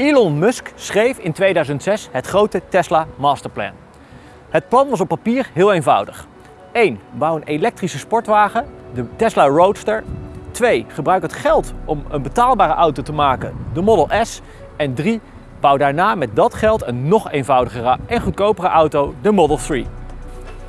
Elon Musk schreef in 2006 het grote Tesla Masterplan. Het plan was op papier heel eenvoudig. 1. Bouw een elektrische sportwagen, de Tesla Roadster. 2. Gebruik het geld om een betaalbare auto te maken, de Model S. En 3. Bouw daarna met dat geld een nog eenvoudigere en goedkopere auto, de Model 3.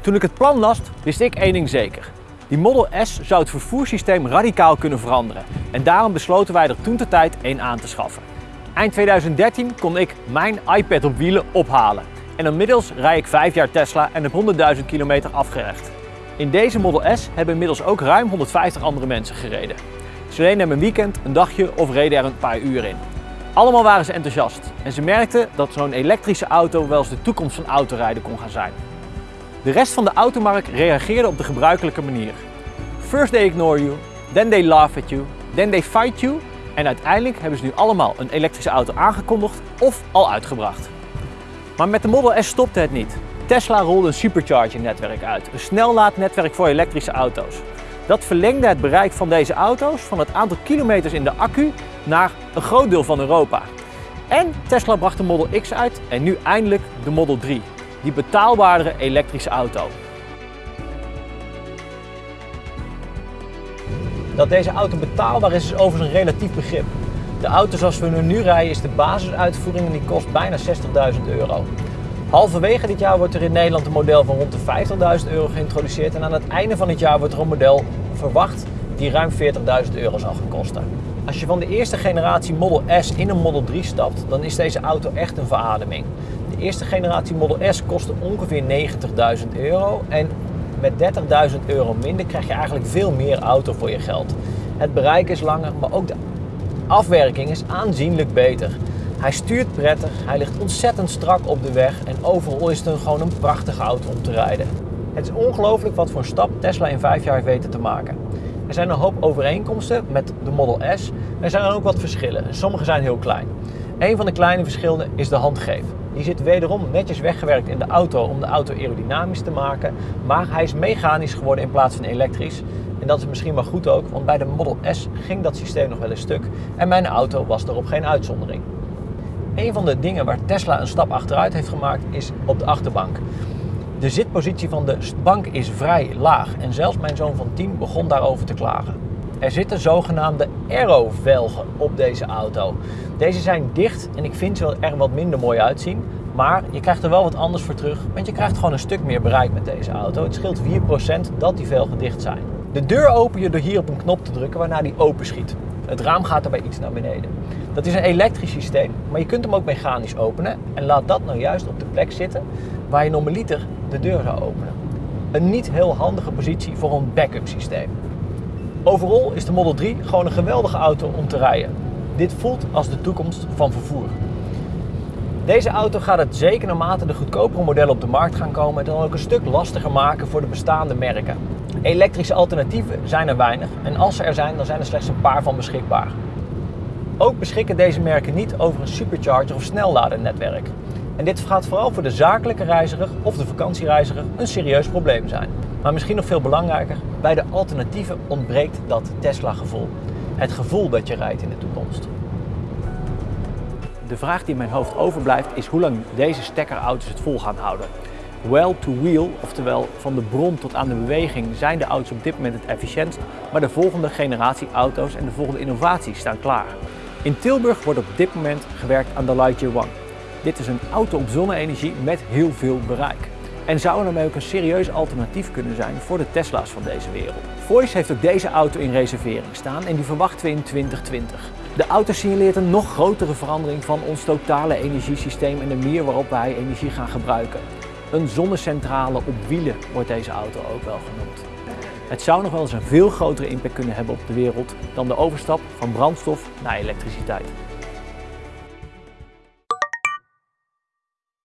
Toen ik het plan las, wist ik één ding zeker. Die Model S zou het vervoerssysteem radicaal kunnen veranderen. En daarom besloten wij er toen de tijd één aan te schaffen. Eind 2013 kon ik mijn iPad op wielen ophalen. En inmiddels rij ik 5 jaar Tesla en heb 100.000 kilometer afgelegd. In deze Model S hebben inmiddels ook ruim 150 andere mensen gereden. Ze reden een weekend, een dagje of reden er een paar uur in. Allemaal waren ze enthousiast en ze merkten dat zo'n elektrische auto wel eens de toekomst van autorijden kon gaan zijn. De rest van de automarkt reageerde op de gebruikelijke manier. First they ignore you, then they laugh at you, then they fight you en uiteindelijk hebben ze nu allemaal een elektrische auto aangekondigd of al uitgebracht. Maar met de Model S stopte het niet. Tesla rolde een supercharging netwerk uit, een snellaadnetwerk voor elektrische auto's. Dat verlengde het bereik van deze auto's van het aantal kilometers in de accu naar een groot deel van Europa. En Tesla bracht de Model X uit en nu eindelijk de Model 3, die betaalbare elektrische auto. Dat deze auto betaalbaar is, is overigens een relatief begrip. De auto zoals we nu rijden is de basisuitvoering en die kost bijna 60.000 euro. Halverwege dit jaar wordt er in Nederland een model van rond de 50.000 euro geïntroduceerd en aan het einde van het jaar wordt er een model verwacht die ruim 40.000 euro zal gaan kosten. Als je van de eerste generatie Model S in een Model 3 stapt, dan is deze auto echt een verademing. De eerste generatie Model S kostte ongeveer 90.000 euro en met 30.000 euro minder krijg je eigenlijk veel meer auto voor je geld. Het bereik is langer, maar ook de afwerking is aanzienlijk beter. Hij stuurt prettig, hij ligt ontzettend strak op de weg en overal is het gewoon een prachtige auto om te rijden. Het is ongelooflijk wat voor een stap Tesla in vijf jaar heeft weten te maken. Er zijn een hoop overeenkomsten met de Model S. Er zijn ook wat verschillen. Sommige zijn heel klein. Een van de kleine verschillen is de handgreep. Die zit wederom netjes weggewerkt in de auto om de auto aerodynamisch te maken. Maar hij is mechanisch geworden in plaats van elektrisch. En dat is misschien wel goed ook, want bij de Model S ging dat systeem nog wel een stuk. En mijn auto was daarop geen uitzondering. Een van de dingen waar Tesla een stap achteruit heeft gemaakt is op de achterbank. De zitpositie van de bank is vrij laag en zelfs mijn zoon van 10 begon daarover te klagen. Er zitten zogenaamde aero-velgen op deze auto. Deze zijn dicht en ik vind ze er wat minder mooi uitzien. Maar je krijgt er wel wat anders voor terug, want je krijgt gewoon een stuk meer bereik met deze auto. Het scheelt 4% dat die velgen dicht zijn. De deur open je door hier op een knop te drukken waarna die open schiet. Het raam gaat erbij iets naar beneden. Dat is een elektrisch systeem, maar je kunt hem ook mechanisch openen. En laat dat nou juist op de plek zitten waar je normaliter de deur zou openen. Een niet heel handige positie voor een backup systeem. Overal is de Model 3 gewoon een geweldige auto om te rijden. Dit voelt als de toekomst van vervoer. Deze auto gaat het zeker naarmate de goedkopere modellen op de markt gaan komen dan ook een stuk lastiger maken voor de bestaande merken. Elektrische alternatieven zijn er weinig en als ze er zijn, dan zijn er slechts een paar van beschikbaar. Ook beschikken deze merken niet over een supercharger of snelladernetwerk. En dit gaat vooral voor de zakelijke reiziger of de vakantiereiziger een serieus probleem zijn. Maar misschien nog veel belangrijker, bij de alternatieven ontbreekt dat Tesla-gevoel. Het gevoel dat je rijdt in de toekomst. De vraag die in mijn hoofd overblijft is hoe lang deze stekkerauto's het vol gaan houden. Well to wheel, oftewel van de bron tot aan de beweging, zijn de auto's op dit moment het efficiëntst, maar de volgende generatie auto's en de volgende innovaties staan klaar. In Tilburg wordt op dit moment gewerkt aan de Lightyear One. Dit is een auto op zonne-energie met heel veel bereik. En zou daarmee ook een serieus alternatief kunnen zijn voor de Tesla's van deze wereld. Voice heeft ook deze auto in reservering staan en die verwachten we in 2020. De auto signaleert een nog grotere verandering van ons totale energiesysteem en de manier waarop wij energie gaan gebruiken. Een zonnecentrale op wielen wordt deze auto ook wel genoemd. Het zou nog wel eens een veel grotere impact kunnen hebben op de wereld dan de overstap van brandstof naar elektriciteit.